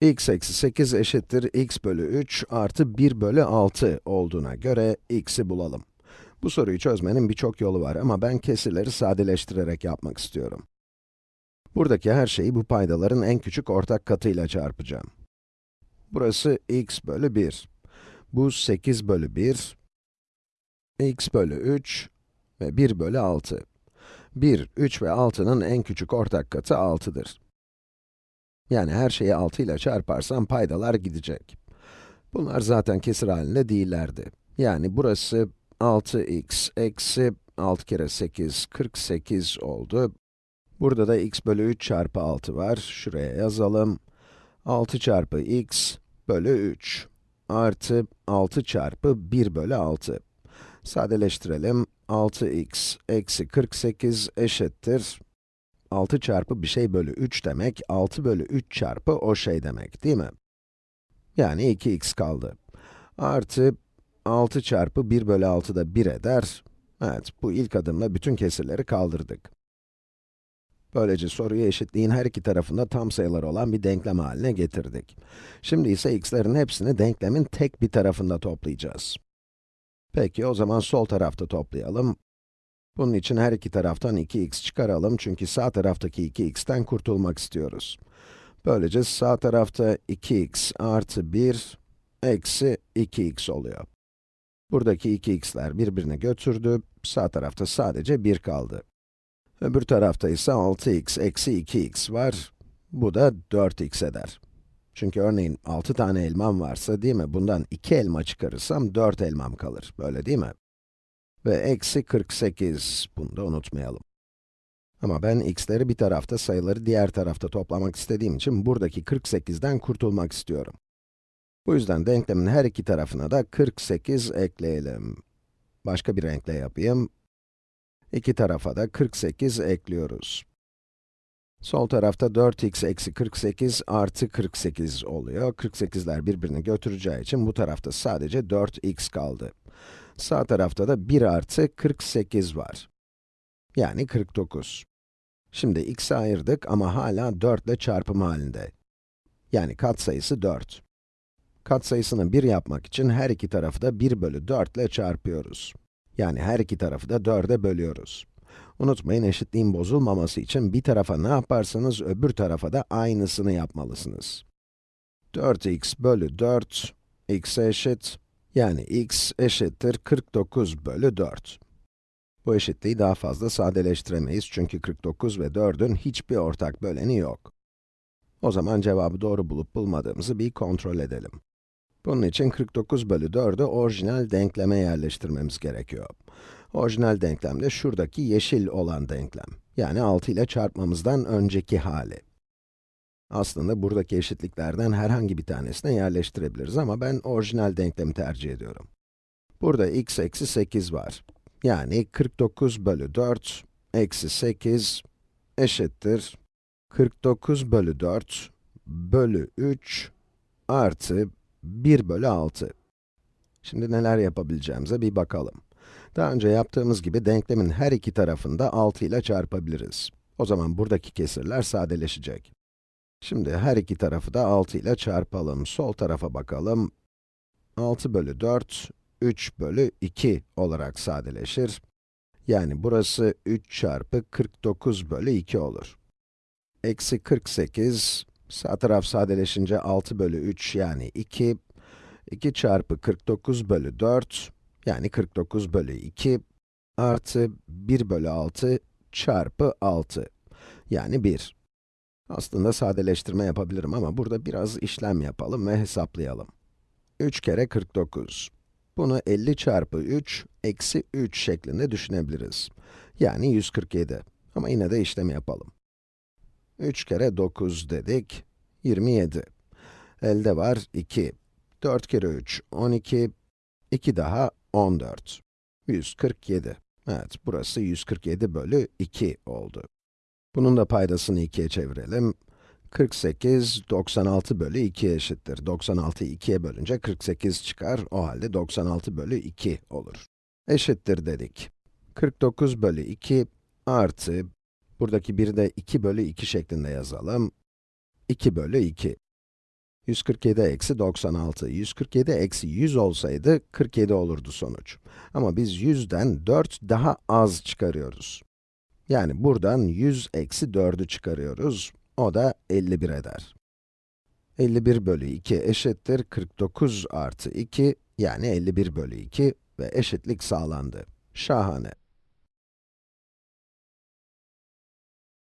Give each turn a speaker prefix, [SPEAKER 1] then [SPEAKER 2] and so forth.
[SPEAKER 1] x eksi 8 eşittir x bölü 3 artı 1 bölü 6 olduğuna göre x'i bulalım. Bu soruyu çözmenin birçok yolu var ama ben kesirleri sadeleştirerek yapmak istiyorum. Buradaki her şeyi bu paydaların en küçük ortak katıyla çarpacağım. Burası x bölü 1. Bu 8 bölü 1, x bölü 3 ve 1 bölü 6. 1, 3 ve 6'nın en küçük ortak katı 6'dır. Yani her şeyi 6 ile çarparsam paydalar gidecek. Bunlar zaten kesir halinde değillerdi. Yani burası 6x eksi 6 kere 8, 48 oldu. Burada da x bölü 3 çarpı 6 var. Şuraya yazalım. 6 çarpı x bölü 3 artı 6 çarpı 1 bölü 6. Sadeleştirelim. 6x eksi 48 eşittir 6 çarpı bir şey bölü 3 demek, 6 bölü 3 çarpı o şey demek, değil mi? Yani 2x kaldı. Artı 6 çarpı 1 bölü 6 da 1 eder. Evet, bu ilk adımla bütün kesirleri kaldırdık. Böylece soruyu eşitliğin her iki tarafında tam sayılar olan bir denklem haline getirdik. Şimdi ise x'lerin hepsini denklemin tek bir tarafında toplayacağız. Peki, o zaman sol tarafta toplayalım. Bunun için her iki taraftan 2x çıkaralım çünkü sağ taraftaki 2x'ten kurtulmak istiyoruz. Böylece sağ tarafta 2x artı 1 eksi 2x oluyor. Buradaki 2x'ler birbirini götürdü, sağ tarafta sadece 1 kaldı. Öbür tarafta ise 6x eksi 2x var, bu da 4x eder. Çünkü örneğin 6 tane elmam varsa değil mi, bundan 2 elma çıkarırsam 4 elmam kalır, böyle değil mi? Ve eksi 48, bunu da unutmayalım. Ama ben x'leri bir tarafta, sayıları diğer tarafta toplamak istediğim için buradaki 48'den kurtulmak istiyorum. Bu yüzden denklemin her iki tarafına da 48 ekleyelim. Başka bir renkle yapayım. İki tarafa da 48 ekliyoruz. Sol tarafta 4x eksi 48 artı 48 oluyor. 48'ler birbirini götüreceği için bu tarafta sadece 4x kaldı. Sağ tarafta da 1 artı 48 var. Yani 49. Şimdi x'i ayırdık ama hala 4 ile çarpım halinde. Yani katsayısı 4. Katsayısını 1 yapmak için her iki tarafı da 1 bölü 4 ile çarpıyoruz. Yani her iki tarafı da 4'e bölüyoruz. Unutmayın, eşitliğin bozulmaması için bir tarafa ne yaparsanız öbür tarafa da aynısını yapmalısınız. 4x bölü 4, x eşit, yani x eşittir 49 bölü 4. Bu eşitliği daha fazla sadeleştiremeyiz çünkü 49 ve 4'ün hiçbir ortak böleni yok. O zaman cevabı doğru bulup bulmadığımızı bir kontrol edelim. Bunun için 49 bölü 4'ü orijinal denkleme yerleştirmemiz gerekiyor. Orijinal denklem de şuradaki yeşil olan denklem. Yani 6 ile çarpmamızdan önceki hali. Aslında buradaki eşitliklerden herhangi bir tanesine yerleştirebiliriz ama ben orijinal denklemi tercih ediyorum. Burada x eksi 8 var. Yani 49 bölü 4 eksi 8 eşittir 49 bölü 4 bölü 3 artı 1 bölü 6. Şimdi neler yapabileceğimize bir bakalım. Daha önce yaptığımız gibi denklemin her iki tarafında 6 ile çarpabiliriz. O zaman buradaki kesirler sadeleşecek. Şimdi her iki tarafı da 6 ile çarpalım. Sol tarafa bakalım. 6 bölü 4, 3 bölü 2 olarak sadeleşir. Yani burası 3 çarpı 49 bölü 2 olur. Eksi 48, sağ taraf sadeleşince 6 bölü 3 yani 2. 2 çarpı 49 bölü 4, yani 49 bölü 2 artı 1 bölü 6 çarpı 6, yani 1. Aslında sadeleştirme yapabilirim ama burada biraz işlem yapalım ve hesaplayalım. 3 kere 49. Bunu 50 çarpı 3, eksi 3 şeklinde düşünebiliriz. Yani 147. Ama yine de işlemi yapalım. 3 kere 9 dedik, 27. Elde var 2. 4 kere 3, 12. 2 daha 14. 147. Evet, burası 147 bölü 2 oldu. Bunun da paydasını 2'ye çevirelim. 48, 96 bölü 2 eşittir. 96'yı 2'ye bölünce 48 çıkar. O halde 96 bölü 2 olur. Eşittir dedik. 49 bölü 2 artı, buradaki 1'i de 2 bölü 2 şeklinde yazalım. 2 bölü 2. 147 eksi 96, 147 eksi 100 olsaydı 47 olurdu sonuç. Ama biz 100'den 4 daha az çıkarıyoruz. Yani buradan 100 eksi 4'ü çıkarıyoruz. O da 51 eder. 51 bölü 2 eşittir 49 artı 2, yani 51 bölü 2 ve eşitlik sağlandı. Şahane.